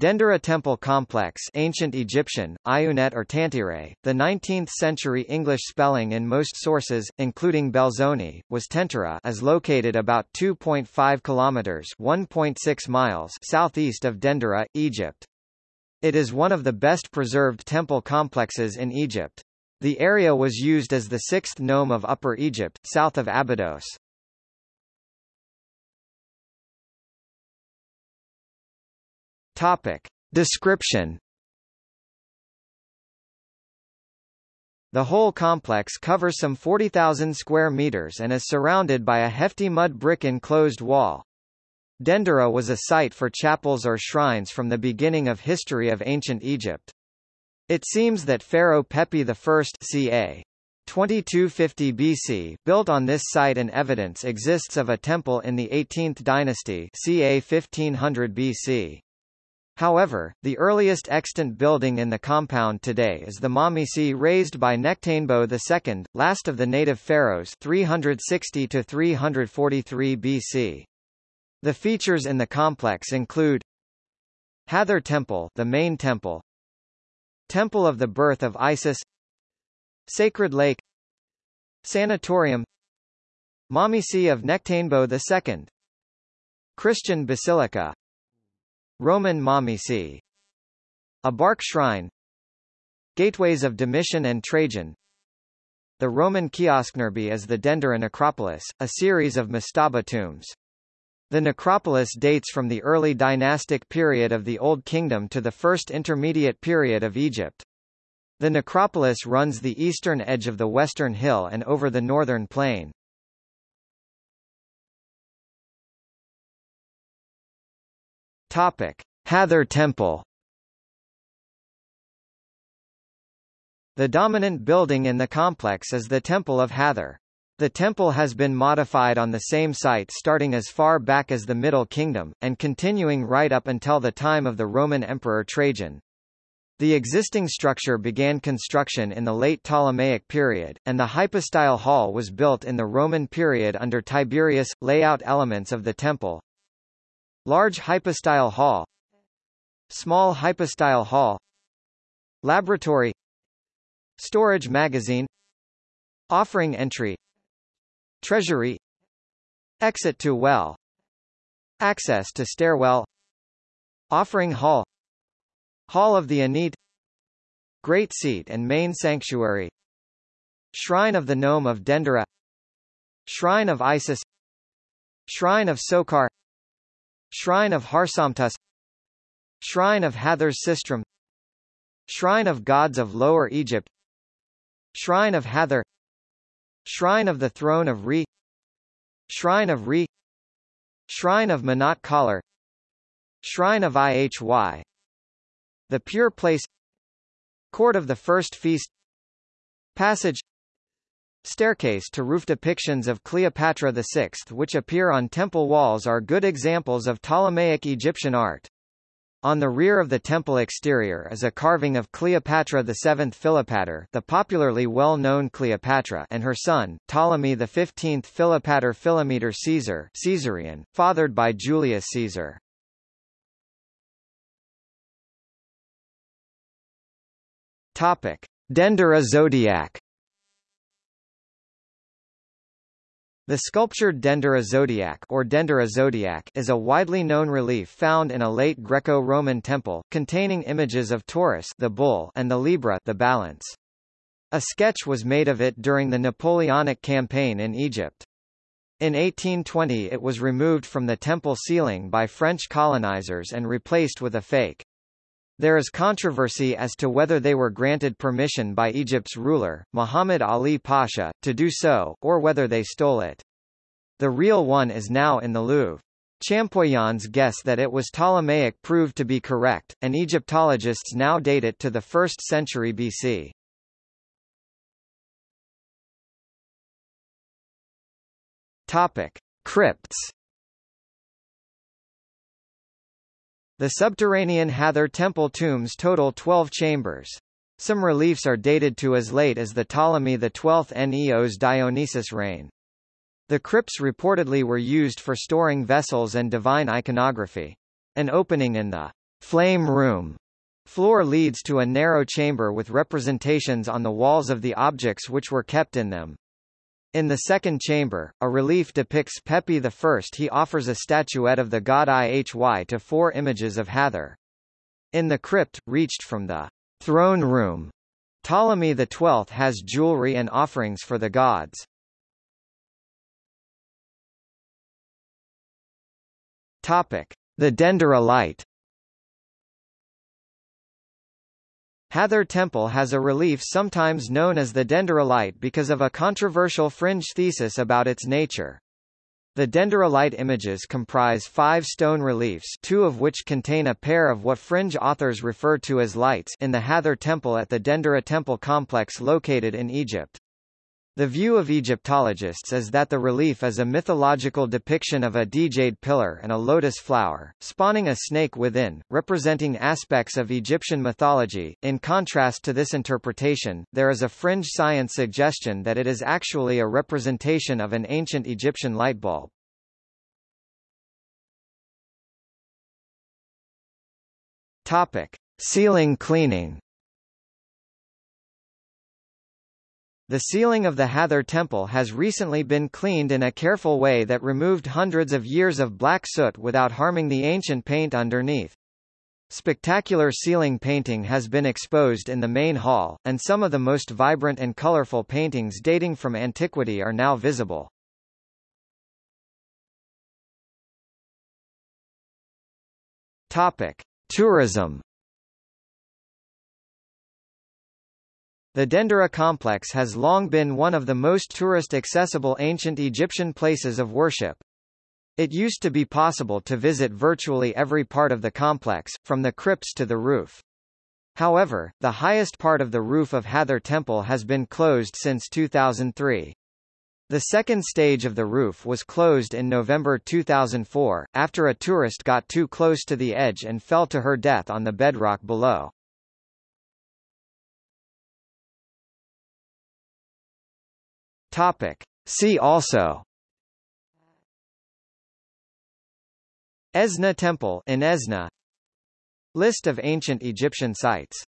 Dendera Temple Complex ancient Egyptian, Iunet or Tantere, the 19th-century English spelling in most sources, including Belzoni, was Tentyra is located about 2.5 kilometers 1.6 miles southeast of Dendera, Egypt. It is one of the best preserved temple complexes in Egypt. The area was used as the sixth nome of Upper Egypt, south of Abydos. Topic. Description The whole complex covers some 40,000 square meters and is surrounded by a hefty mud brick enclosed wall. Dendera was a site for chapels or shrines from the beginning of history of ancient Egypt. It seems that Pharaoh Pepi I ca. 2250 BC built on this site and evidence exists of a temple in the 18th dynasty ca 1500 BC. However, the earliest extant building in the compound today is the Mamisi raised by Nectanebo II, last of the native pharaohs 360 to 343 BC. The features in the complex include Hathor Temple, the main temple, Temple of the Birth of Isis, Sacred Lake, Sanatorium, Mamisi of Nectanebo II, Christian Basilica, Roman Mamisi A bark shrine Gateways of Domitian and Trajan The Roman Kiosknerby is the Dendera necropolis, a series of mastaba tombs. The necropolis dates from the early dynastic period of the Old Kingdom to the first intermediate period of Egypt. The necropolis runs the eastern edge of the western hill and over the northern plain. Topic: Hathor Temple. The dominant building in the complex is the Temple of Hathor. The temple has been modified on the same site starting as far back as the Middle Kingdom, and continuing right up until the time of the Roman Emperor Trajan. The existing structure began construction in the late Ptolemaic period, and the hypostyle hall was built in the Roman period under Tiberius. Layout elements of the temple Large hypostyle hall. Small hypostyle hall. Laboratory. Storage magazine. Offering entry. Treasury. Exit to well. Access to stairwell. Offering hall. Hall of the Anicet Great Seat and Main Sanctuary. Shrine of the Nome of Dendera. Shrine of Isis. Shrine of Sokar Shrine of Harsomtus Shrine of Hathor Sistrum. Shrine of Gods of Lower Egypt. Shrine of Hathor Shrine of the Throne of Re. Shrine of Re. Shrine of Menat Collar Shrine of Ihy The Pure Place. Court of the First Feast. Passage Staircase to roof depictions of Cleopatra VI which appear on temple walls are good examples of Ptolemaic Egyptian art. On the rear of the temple exterior is a carving of Cleopatra VII Philopator the popularly well-known Cleopatra and her son, Ptolemy XV Philopator Philometor Caesar Caesarion, fathered by Julius Caesar. Topic. Dendera zodiac The sculptured Dendera zodiac or Dendera zodiac is a widely known relief found in a late Greco-Roman temple, containing images of Taurus the bull and the Libra the balance. A sketch was made of it during the Napoleonic campaign in Egypt. In 1820 it was removed from the temple ceiling by French colonizers and replaced with a fake. There is controversy as to whether they were granted permission by Egypt's ruler, Muhammad Ali Pasha, to do so, or whether they stole it. The real one is now in the Louvre. Champollions guess that it was Ptolemaic proved to be correct, and Egyptologists now date it to the 1st century BC. Topic: Crypts The subterranean Hathor temple tombs total 12 chambers. Some reliefs are dated to as late as the Ptolemy XII Neos Dionysos reign. The crypts reportedly were used for storing vessels and divine iconography. An opening in the flame room floor leads to a narrow chamber with representations on the walls of the objects which were kept in them. In the second chamber, a relief depicts Pepi I. He offers a statuette of the god Ihy to four images of Hathor. In the crypt, reached from the throne room, Ptolemy XII has jewelry and offerings for the gods. Topic: The Dendera Hathor Temple has a relief sometimes known as the Dendera because of a controversial fringe thesis about its nature. The Dendera images comprise five stone reliefs two of which contain a pair of what fringe authors refer to as lights in the Hathor Temple at the Dendera Temple complex located in Egypt. The view of Egyptologists is that the relief is a mythological depiction of a djed pillar and a lotus flower, spawning a snake within, representing aspects of Egyptian mythology. In contrast to this interpretation, there is a fringe science suggestion that it is actually a representation of an ancient Egyptian light bulb. Topic: Ceiling cleaning. The ceiling of the Hathor temple has recently been cleaned in a careful way that removed hundreds of years of black soot without harming the ancient paint underneath. Spectacular ceiling painting has been exposed in the main hall, and some of the most vibrant and colorful paintings dating from antiquity are now visible. Topic: Tourism The Dendera complex has long been one of the most tourist-accessible ancient Egyptian places of worship. It used to be possible to visit virtually every part of the complex, from the crypts to the roof. However, the highest part of the roof of Hathor Temple has been closed since 2003. The second stage of the roof was closed in November 2004, after a tourist got too close to the edge and fell to her death on the bedrock below. Topic. See also. Esna Temple in Esna. List of ancient Egyptian sites